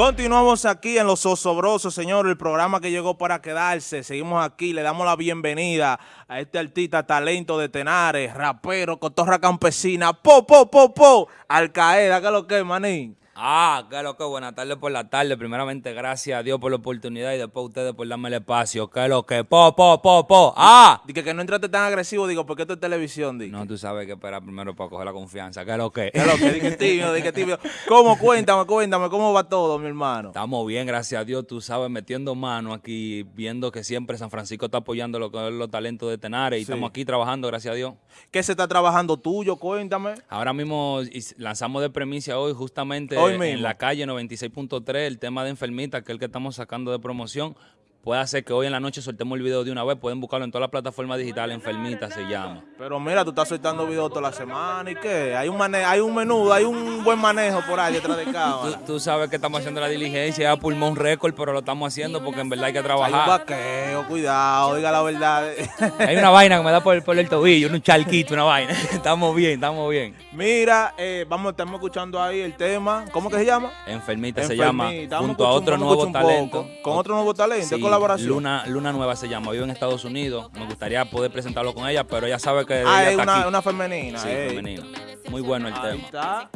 Continuamos aquí en Los Osobrosos, señor, el programa que llegó para quedarse. Seguimos aquí, le damos la bienvenida a este artista talento de Tenares, rapero, cotorra campesina, po, po, po, po, Alcaeda, ¿qué es lo que, manín? Ah, qué lo que buenas tardes por la tarde. Primeramente, gracias a Dios por la oportunidad y después a ustedes por darme el espacio. ¿Qué lo que? Po, po, po, po. Ah. Dije que no entraste tan agresivo, digo, porque esto es televisión, dije. No, tú sabes que esperar primero para coger la confianza. ¿Qué lo que? ¿Qué es lo que? Dije tímido, dije tímido. ¿Cómo? Cuéntame, cuéntame, ¿cómo va todo, mi hermano? Estamos bien, gracias a Dios. Tú sabes, metiendo mano aquí, viendo que siempre San Francisco está apoyando lo los talentos de Tenares y Sí. estamos aquí trabajando, gracias a Dios. ¿Qué se está trabajando tuyo? Cuéntame. Ahora mismo is- lanzamos de premisa hoy justamente Hoy en mismo. la calle 96.3 el tema de enfermita, que es el que estamos sacando de promoción. Puede ser que hoy en la noche soltemos el video de una vez, pueden buscarlo en todas las plataformas digitales, enfermita se llama. Pero mira, tú estás soltando videos toda la semana y qué. Hay un mane hay un menudo, hay un buen manejo por ahí detrás de Tú, cámara. tú sabes que estamos haciendo la diligencia, a pulmón récord, pero lo estamos haciendo porque en verdad hay que Hay un trabajar. vaqueo, cuidado, diga la verdad. Hay una vaina que me da por, por el tobillo, un charquito, una vaina. estamos bien, estamos bien. Mira, eh, vamos, estamos escuchando ahí el tema. ¿Cómo que se llama? Enfermita, se llama, junto a otro nuevo talento. poco. Con otro nuevo talento, Sí, colaboración. Luna, Luna Nueva se llama, vive en Estados Unidos. Me gustaría poder presentarlo con ella, pero ella sabe que Ah, ella es una, aquí. una femenina. Sí, ey. femenino. Muy bueno el Ahí tema. está.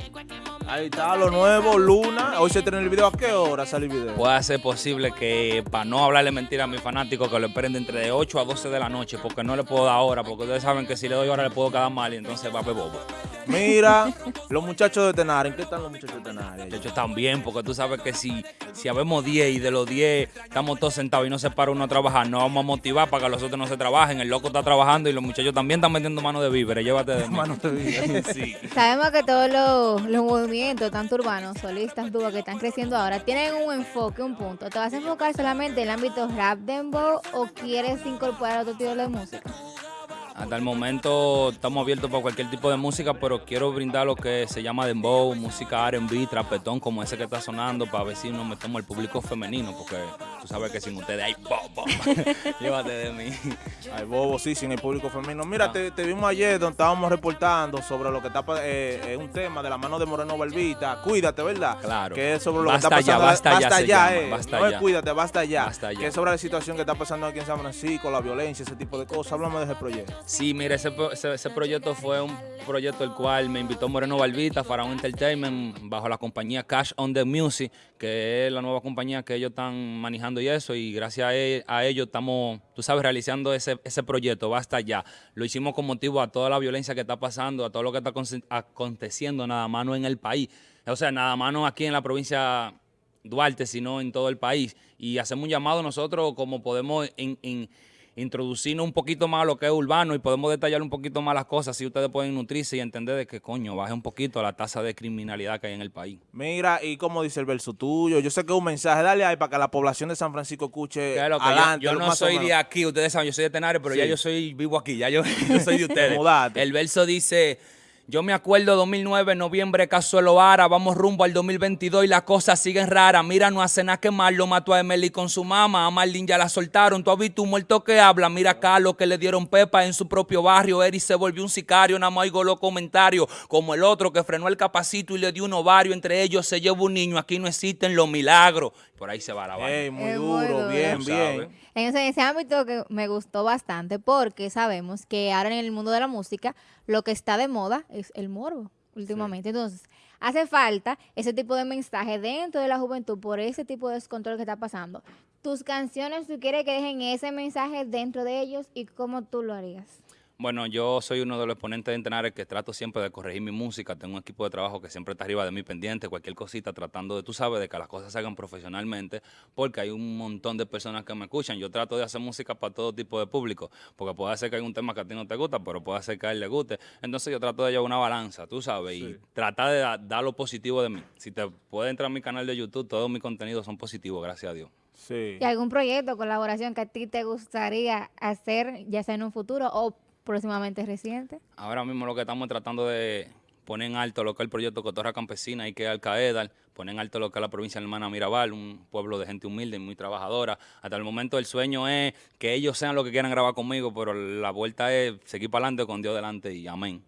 Ahí está lo nuevo, Luna. Hoy se estrena el video. ¿A qué hora sale el video? Puede ser posible que, para no hablarle mentira a mis fanáticos, que lo esperen de entre de 8 a 12 de la noche, porque no le puedo dar hora, porque ustedes saben que si le doy hora le puedo quedar mal y entonces va a bobo. Mira, los muchachos de Tenares. ¿En qué están los muchachos de Tenares? De hecho, están bien, porque tú sabes que si, si habemos 10 y de los 10 estamos todos sentados y no se para uno a trabajar, no vamos a motivar para que los otros no se trabajen. El loco está trabajando y los muchachos también están metiendo mano de víveres. Llévate de mí. Mano de sí. Sabemos que todos los, los movimientos, tanto urbanos, solistas, dúos que están creciendo ahora, tienen un enfoque, un punto. ¿Te vas a enfocar solamente en el ámbito rap, dembow o quieres incorporar otro tipo de música? Hasta el momento estamos abiertos para cualquier tipo de música, pero quiero brindar lo que se llama dembow, música R&B, trapetón, como ese que está sonando, para ver si nos metemos al público femenino, porque tú sabes que sin ustedes hay bobo. Llévate de mí. Ay, bobo, sí, sin el público femenino. Ah. Mira, te, te vimos ayer donde estábamos reportando sobre lo que está, eh, eh, un tema de la mano de Moreno Balbita. Cuídate, ¿verdad? Claro. Que es sobre lo Basta que está ya, pasando. basta ya se llama, eh. basta no es ya. cuídate, basta ya. Basta ya. Que es sobre la situación que está pasando aquí en San Francisco, la violencia, ese tipo de cosas. Háblame de ese proyecto. Sí, mira, ese, pro- ese, ese proyecto fue un proyecto el cual me invitó Moreno Balbita, Faraón Entertainment, bajo la compañía Cash on the Music, que es la nueva compañía que ellos están manejando y eso, y gracias a, e- a ellos estamos, tú sabes, realizando ese, ese proyecto, basta ya. Lo hicimos con motivo a toda la violencia que está pasando, a todo lo que está aconte- aconteciendo nada más no en el país, o sea, nada más no aquí en la provincia Duarte, sino en todo el país. Y hacemos un llamado nosotros como podemos en- introducirnos un poquito más a lo que es urbano y podemos detallar un poquito más las cosas, si ustedes pueden nutrirse y entender de que, coño, baje un poquito la tasa de criminalidad que hay en el país. Mira, y como dice el verso tuyo, yo sé que es un mensaje, dale ahí para que la población de San Francisco escuche Claro que yo- adelante. yo, no soy de aquí, ustedes saben, yo soy de Tenares, pero ya yo soy vivo aquí, ya yo, yo soy de ustedes. El verso dice, yo me acuerdo 2009, noviembre, Casuelo Vara, vamos rumbo al 2022 y las cosas siguen raras. Mira, no hace nada que mal, lo mató a Emily con su mamá, a Marlene ya la soltaron, tú has visto un muerto que habla, mira a Carlos que le dieron pepa en su propio barrio, Eri se volvió un sicario, nada más oigo los comentarios, como el otro que frenó el capacito y le dio un ovario, entre ellos se lleva un niño, aquí no existen los milagros. Por ahí se va la vaina. Muy duro, bien, bien. Sabes. En ese, ese ámbito que me gustó bastante porque sabemos que ahora en el mundo de la música lo que está de moda es el morbo últimamente. Entonces, hace falta ese tipo de mensaje dentro de la juventud por ese tipo de descontrol que está pasando. Tus canciones, tú quieres que dejen ese mensaje dentro de ellos y cómo tú lo harías. Bueno, yo soy uno de los exponentes de entrenar que trato siempre de corregir mi música. Tengo un equipo de trabajo que siempre está arriba de mí pendiente, cualquier cosita, tratando de, tú sabes, de que las cosas se hagan profesionalmente, porque hay un montón de personas que me escuchan. Yo trato de hacer música para todo tipo de público, porque puede ser que hay un tema que a ti no te gusta, pero puede ser que a él le guste. Entonces yo trato de llevar una balanza, tú sabes, y tratar de da- dar lo positivo de mí. Si te puedes entrar a mi canal de YouTube, todos mis contenidos son positivos, gracias a Dios. Sí. ¿Y algún proyecto, colaboración que a ti te gustaría hacer, ya sea en un futuro o próximamente reciente? Ahora mismo lo que estamos tratando de poner en alto lo que es el proyecto Cotorra Campesina y que es Alcaeda, poner en alto lo que es la provincia de Hermana Mirabal, un pueblo de gente humilde y muy trabajadora. Hasta el momento el sueño es que ellos sean lo que quieran grabar conmigo, pero la vuelta es seguir para adelante con Dios delante y amén.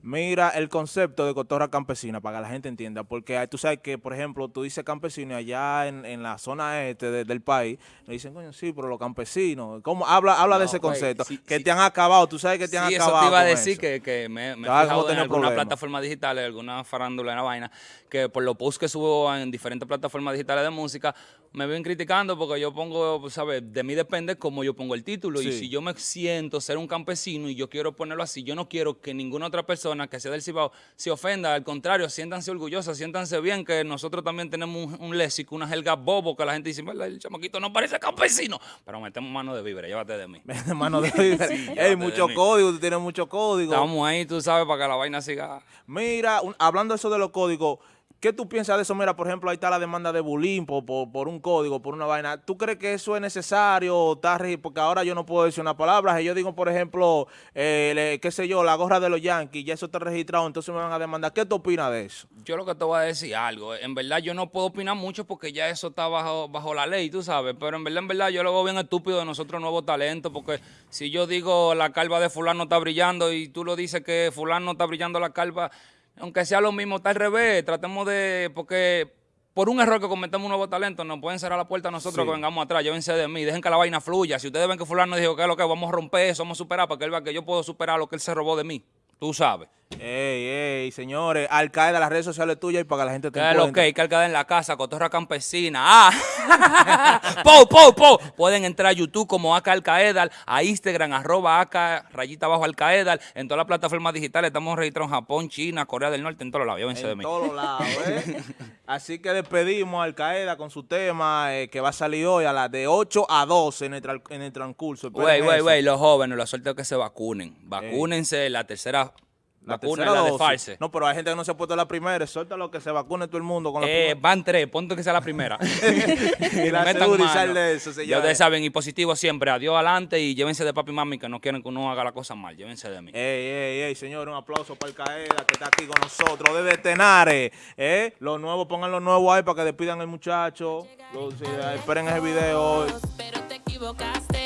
Mira el concepto de cotorra campesina para que la gente entienda, porque tú sabes que, por ejemplo, tú dices campesino allá en, en la zona este de, del país, me dicen, coño, sí, pero los campesinos, ¿cómo? Habla, habla No, de ese concepto, sí, que sí. te han acabado, tú sabes que te han sí, acabado eso te iba a decir eso. que, que me, me he fijado en tener algunas problemas. plataformas digitales, alguna farándula en la vaina, que por los posts que subo en diferentes plataformas digitales de música, me ven criticando porque yo pongo, ¿sabes? De mí depende cómo yo pongo el título. Y si yo me siento ser un campesino y yo quiero ponerlo así, yo no quiero que ninguna otra persona que sea del Cibao se ofenda. Al contrario, siéntanse orgullosas, siéntanse bien, que nosotros también tenemos un, un léxico, una jerga bobo, que la gente dice, "Mira, el chamaquito no parece campesino. Pero metemos mano de víveres, llévate de mí. Hermano de Ey, llévate mucho de mí. código, tú tienes mucho código. Estamos ahí, tú sabes, para que la vaina siga. Mira, un- hablando de eso de los códigos, ¿qué tú piensas de eso? Mira, por ejemplo, ahí está la demanda de bullying por, por, un código, por una vaina. ¿Tú crees que eso es necesario? está Porque ahora yo no puedo decir una palabra. Yo digo, por ejemplo, eh, le- qué sé yo, la gorra de los Yankees, ya eso está registrado, entonces me van a demandar. ¿Qué tú opinas de eso? Yo lo que te voy a decir algo. En verdad yo no puedo opinar mucho porque ya eso está bajo, bajo la ley, tú sabes. Pero en verdad, en verdad, yo lo veo bien estúpido de nosotros nuevos talentos. Porque si yo digo la calva de fulano está brillando y tú lo dices que fulano está brillando la calva, aunque sea lo mismo, está al revés. Tratemos de... Porque por un error que cometemos un nuevo talento, nos pueden cerrar la puerta a nosotros Sí. que vengamos atrás. Llévense de mí, dejen que la vaina fluya. Si ustedes ven que fulano dijo que es lo que vamos a romper eso, vamos a superar, para que él vea que yo puedo superar lo que él se robó de mí. Tú sabes. Ey, ey, señores, Al Qaeda, las redes sociales tuyas y para que la gente te ¿Qué es encuentre. que hay? Cargada en la casa, cotorra campesina. ¡Ah! ¡Po, po, po! Pueden entrar a YouTube como Aka Alcaedal, a Instagram, arroba Aka, rayita abajo Alcaedal. En todas las plataformas digitales estamos registrados en Japón, China, Corea del Norte, en todos lados. Llévense de En mí. todos lados, ¿eh? Así que despedimos a Al Qaeda con su tema eh, que va a salir hoy a las de 8 a 12 en el, tra- en el transcurso. Güey, güey, güey, los jóvenes, los sueltos que se vacunen. Vacúnense, la tercera La vacuna tercera es la de. Farse. No, pero hay gente que no se ha puesto la primera. Suéltalo que se vacune todo el mundo con la Eh, primera. van tres, ponte que sea la primera. Y la sal de eso, Ya ustedes saben, y positivo siempre. Adiós adelante y llévense de papi y mami que no quieren que uno haga la cosa mal. Llévense de mí. Ey, ey, ey, señor, un aplauso para el Caeda que está aquí con nosotros desde Tenares. ¿eh? Los nuevos, pongan los nuevos ahí para que despidan al muchacho. Los- esperen ese video hoy. pero te equivocas.